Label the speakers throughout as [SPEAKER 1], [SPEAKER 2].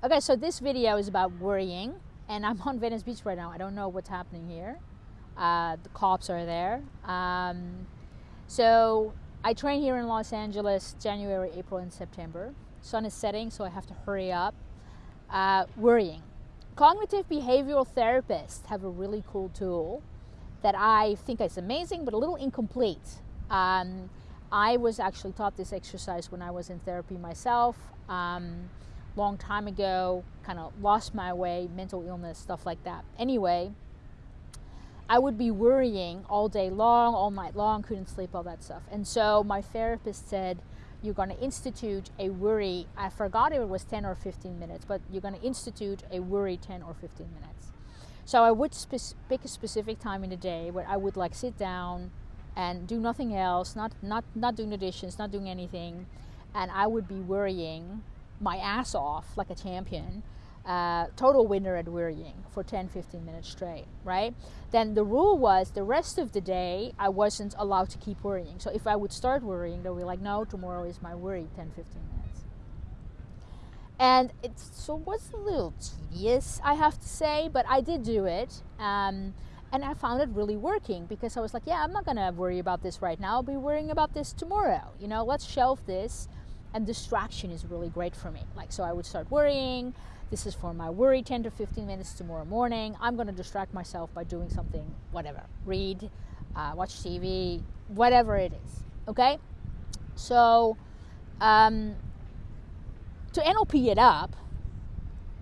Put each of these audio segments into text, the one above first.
[SPEAKER 1] Okay, so this video is about worrying, and I'm on Venice Beach right now. I don't know what's happening here. Uh, the cops are there. Um, so I train here in Los Angeles January, April, and September. Sun is setting, so I have to hurry up. Uh, worrying. Cognitive behavioral therapists have a really cool tool that I think is amazing, but a little incomplete. Um, I was actually taught this exercise when I was in therapy myself. Um, long time ago, kind of lost my way, mental illness, stuff like that. Anyway, I would be worrying all day long, all night long, couldn't sleep, all that stuff. And so my therapist said, You're going to institute a worry. I forgot if it was 10 or 15 minutes, but you're going to institute a worry 10 or 15 minutes. So I would spe- pick a specific time in the day where I would like sit down and do nothing else, not, not, not doing the dishes, not doing anything. And I would be worrying my ass off like a champion, uh, total winner at worrying for 10 15 minutes straight, right? Then the rule was the rest of the day I wasn't allowed to keep worrying. So if I would start worrying, they would be like, no, tomorrow is my worry 10 15 minutes. And it so was a little tedious, I have to say, but I did do it. Um, and I found it really working because I was like, yeah, I'm not gonna worry about this right now. I'll be worrying about this tomorrow. You know, let's shelve this and distraction is really great for me. Like, so I would start worrying. This is for my worry 10 to 15 minutes tomorrow morning. I'm going to distract myself by doing something, whatever, read, uh, watch TV, whatever it is. Okay? So, um, to NLP it up,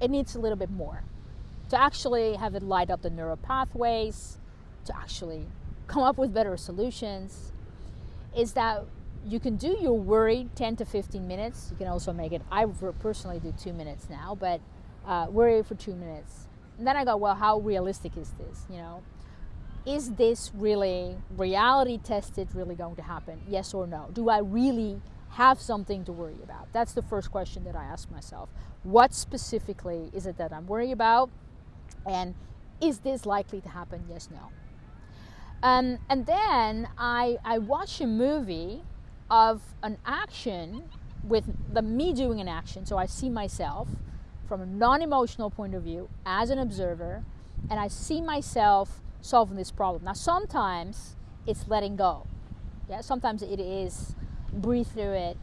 [SPEAKER 1] it needs a little bit more. To actually have it light up the neural pathways, to actually come up with better solutions, is that you can do your worry 10 to 15 minutes. You can also make it, I personally do two minutes now, but uh, worry for two minutes. And then I go, well, how realistic is this? You know, is this really reality tested, really going to happen? Yes or no? Do I really have something to worry about? That's the first question that I ask myself. What specifically is it that I'm worried about? And is this likely to happen? Yes, no. Um, and then I, I watch a movie of an action with the me doing an action. So I see myself from a non-emotional point of view as an observer, and I see myself solving this problem. Now sometimes it's letting go. Yeah, sometimes it is breathe through it.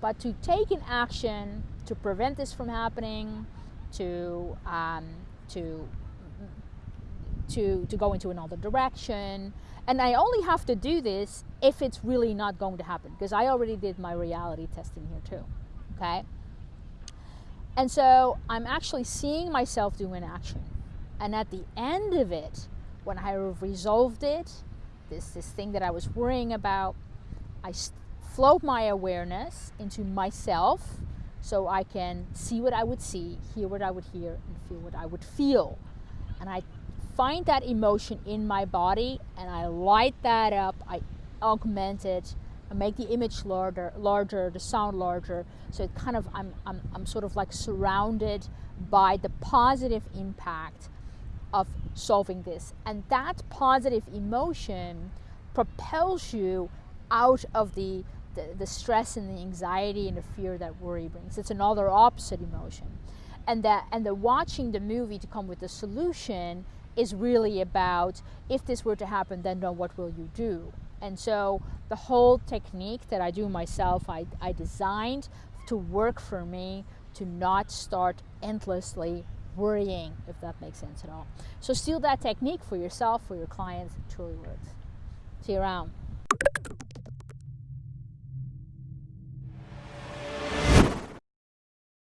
[SPEAKER 1] But to take an action to prevent this from happening, to um, to to to go into another direction, and I only have to do this if it's really not going to happen because I already did my reality testing here too. Okay? And so I'm actually seeing myself do an action. And at the end of it, when I have resolved it, this, this thing that I was worrying about, I float my awareness into myself so I can see what I would see, hear what I would hear, and feel what I would feel. And I find that emotion in my body and I light that up, I augment it, I make the image larger, larger, the sound larger. So it kind of I'm, I'm, I'm sort of like surrounded by the positive impact of solving this. And that positive emotion propels you out of the, the, the stress and the anxiety and the fear that worry brings. It's another opposite emotion. And that and the watching the movie to come with the solution is really about if this were to happen, then what will you do? And so the whole technique that I do myself, I, I designed to work for me to not start endlessly worrying, if that makes sense at all. So steal that technique for yourself, for your clients, it truly works. See you around.